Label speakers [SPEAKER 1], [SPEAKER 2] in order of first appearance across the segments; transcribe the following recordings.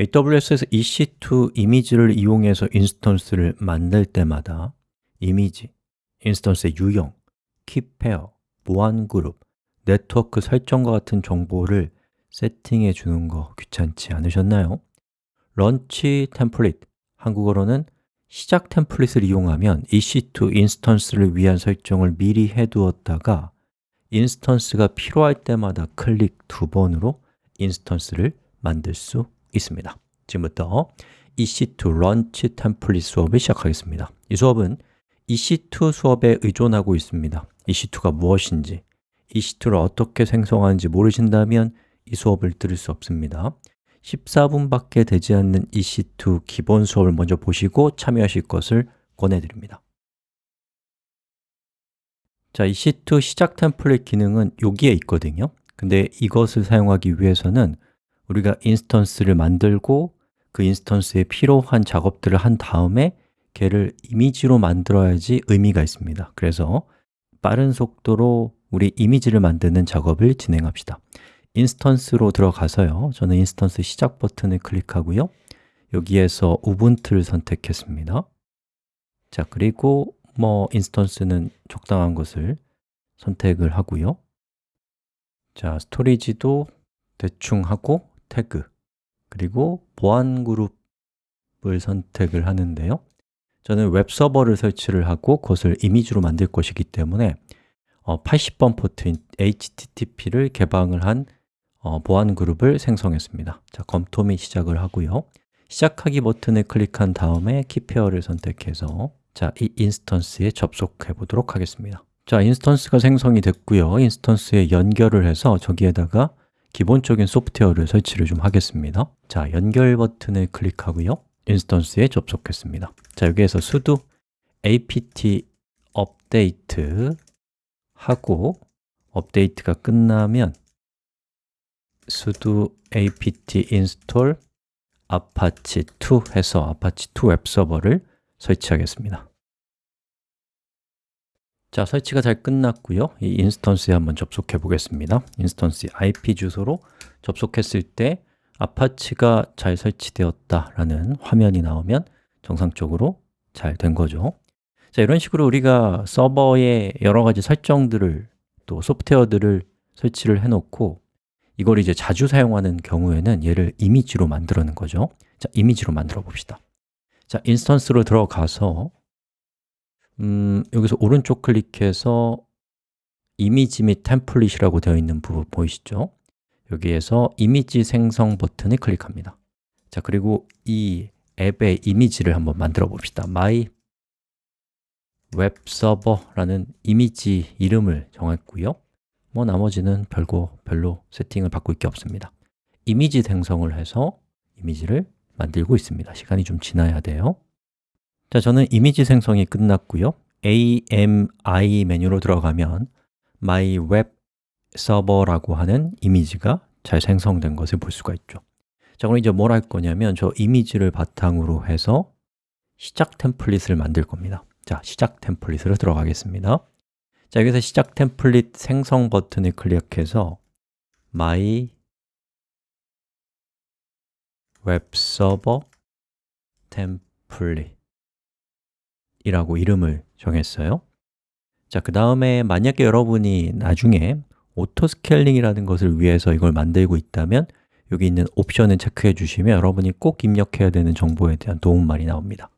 [SPEAKER 1] AWS에서 EC2 이미지를 이용해서 instance를 만들 때마다 이미지, instance의 유형, key pair, 보안 그룹, 네트워크 설정과 같은 정보를 세팅해 주는 거 귀찮지 않으셨나요? launch template, 한국어로는 시작 template을 이용하면 EC2 인스턴스를 위한 설정을 미리 해두었다가 instance가 필요할 때마다 클릭 두 번으로 instance를 만들 수 있습니다. 지금부터 EC2 launch template 수업을 시작하겠습니다. 이 수업은 EC2 수업에 의존하고 있습니다. EC2가 무엇인지, EC2를 어떻게 생성하는지 모르신다면 이 수업을 들을 수 없습니다. 14분밖에 되지 않는 EC2 기본 수업을 먼저 보시고 참여하실 것을 권해드립니다. 자, EC2 시작 template 기능은 여기에 있거든요. 근데 이것을 사용하기 위해서는 우리가 instance를 만들고 그 instance에 필요한 작업들을 한 다음에 걔를 이미지로 만들어야지 의미가 있습니다. 그래서 빠른 속도로 우리 이미지를 만드는 작업을 진행합시다. instance로 들어가서요. 저는 instance 시작 버튼을 클릭하고요. 여기에서 우분투를 선택했습니다. 자, 그리고 뭐 instance는 적당한 것을 선택을 하고요. 자, storage도 대충 하고 태그 그리고 보안 그룹을 선택을 하는데요. 저는 웹 서버를 설치를 하고 그것을 이미지로 만들 것이기 때문에 어, 80번 포트인 HTTP를 개방을 한 어, 보안 그룹을 생성했습니다. 자, 검토 및 시작을 하고요. 시작하기 버튼을 클릭한 다음에 key pair를 선택해서 자, 이 instance에 접속해 보도록 하겠습니다. 자, instance가 생성이 됐고요. instance에 연결을 해서 저기에다가 기본적인 소프트웨어를 설치를 좀 하겠습니다. 자, 연결 버튼을 클릭하고요. instance에 접속했습니다. 자, 여기에서 sudo apt update 하고 업데이트가 끝나면 sudo apt install apache 2 해서 apache 2 웹서버를 설치하겠습니다 자, 설치가 잘 끝났고요. 이 instance에 한번 접속해 보겠습니다. instance IP 주소로 접속했을 때 아파치가 잘 설치되었다라는 화면이 나오면 정상적으로 잘 된 거죠. 자, 이런 식으로 우리가 서버에 여러 가지 설정들을 또 소프트웨어들을 설치를 해놓고 이걸 이제 자주 사용하는 경우에는 얘를 이미지로 만들어는 거죠. 자, 이미지로 만들어 봅시다. 자, 인스턴스로 들어가서 음, 여기서 오른쪽 클릭해서 이미지 및 템플릿이라고 되어 있는 부분 보이시죠? 여기에서 이미지 생성 버튼을 클릭합니다. 자, 그리고 이 앱의 이미지를 한번 만들어 봅시다. my 웹서버라는 이미지 이름을 정했고요. 뭐 나머지는 별거 별로 세팅을 바꿀 게 없습니다. 이미지 생성을 해서 이미지를 만들고 있습니다. 시간이 좀 지나야 돼요 자, 저는 이미지 생성이 끝났고요. AMI 메뉴로 들어가면 My Web Server라고 하는 이미지가 잘 생성된 것을 볼 수가 있죠. 자, 그럼 이제 뭘 할 거냐면 저 이미지를 바탕으로 해서 시작 템플릿을 만들 겁니다. 자, 시작 템플릿으로 들어가겠습니다. 자, 여기서 시작 템플릿 생성 버튼을 클릭해서 my 웹서버 template 이라고 이름을 정했어요. 자, 그 다음에 만약에 여러분이 나중에 auto scaling이라는 것을 위해서 이걸 만들고 있다면 여기 있는 옵션을 체크해 주시면 여러분이 꼭 입력해야 되는 정보에 대한 도움말이 나옵니다.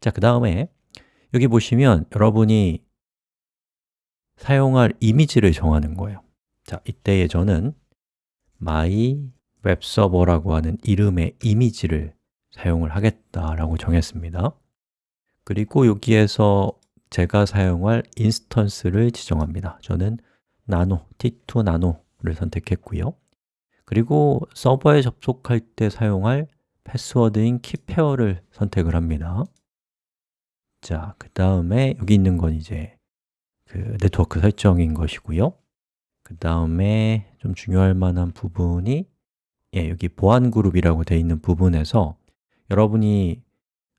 [SPEAKER 1] 자, 그 다음에 여기 보시면 여러분이 사용할 이미지를 정하는 거예요. 자, 이때에 저는 my 웹서버라고 하는 이름의 이미지를 사용을 하겠다라고 정했습니다 그리고 여기에서 제가 사용할 instance를 지정합니다. 저는 나노, t2 나노를 선택했고요. 그리고 서버에 접속할 때 사용할 패스워드인 key pair를 선택을 합니다. 자, 그 다음에 여기 있는 건 이제 그 네트워크 설정인 것이고요. 그 다음에 좀 중요할 만한 부분이 예, 여기 보안 그룹이라고 되어 있는 부분에서 여러분이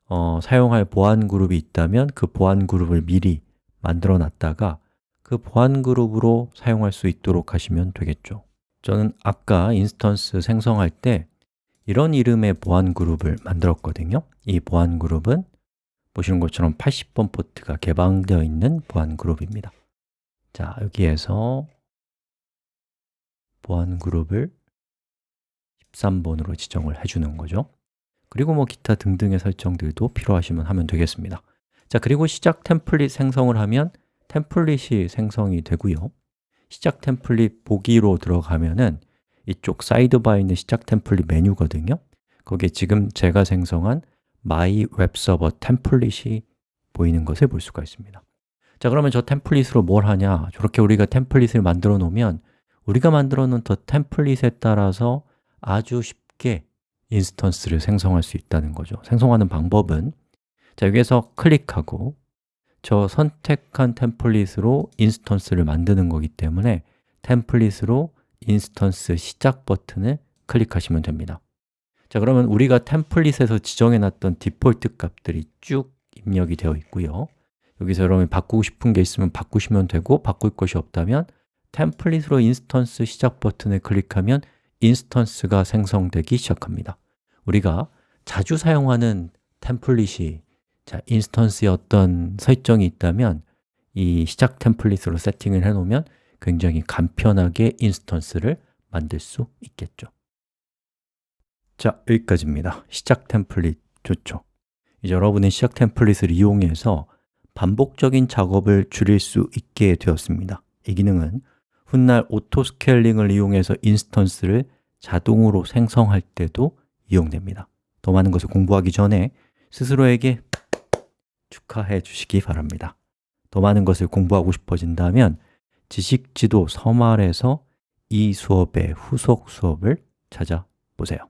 [SPEAKER 1] 어, 사용할 보안 그룹이 있다면 그 보안 그룹을 미리 만들어 놨다가 그 보안 그룹으로 사용할 수 있도록 하시면 되겠죠. 저는 아까 instance 생성할 때 이런 이름의 보안 그룹을 만들었거든요. 이 보안 그룹은 보시는 것처럼 80번 포트가 개방되어 있는 보안 그룹입니다. 자, 여기에서 보안 그룹을 13번으로 지정을 해주는 거죠 그리고 뭐 기타 등등의 설정들도 필요하시면 하면 되겠습니다. 자, 그리고 시작 template 생성을 하면 template이 생성이 되고요. 시작 template 보기로 들어가면은 이쪽 side bar에 있는 시작 template 메뉴거든요. 거기에 지금 제가 생성한 my 웹 서버 template이 보이는 것을 볼 수가 있습니다. 자, 그러면 저 template으로 뭘 하냐? 저렇게 우리가 template을 만들어 놓으면 우리가 만들어 놓은 저 template에 따라서 아주 쉽게 instance를 생성할 수 있다는 거죠. 생성하는 방법은 자, 여기에서 클릭하고 저 선택한 template으로 instance를 만드는 거기 때문에 template으로 instance 시작 버튼을 클릭하시면 됩니다. 자, 그러면 우리가 template에서 지정해 놨던 디폴트 값들이 쭉 입력이 되어 있고요. 여기서 여러분이 바꾸고 싶은 게 있으면 바꾸시면 되고 바꿀 것이 없다면 template으로 instance 시작 버튼을 클릭하면 instance가 생성되기 시작합니다. 우리가 자주 사용하는 template이 자, instance에 어떤 설정이 있다면 이 시작 template으로 세팅을 해놓으면 굉장히 간편하게 instance를 만들 수 있겠죠. 자, 여기까지입니다. 시작 template 좋죠. 이제 여러분의 시작 template을 이용해서 반복적인 작업을 줄일 수 있게 되었습니다. 이 기능은 훗날 auto scaling을 이용해서 instance를 자동으로 생성할 때도 이용됩니다. 더 많은 것을 공부하기 전에 스스로에게 축하해 주시기 바랍니다. 더 많은 것을 공부하고 싶어진다면 지식지도 서말에서 이 수업의 후속 수업을 찾아보세요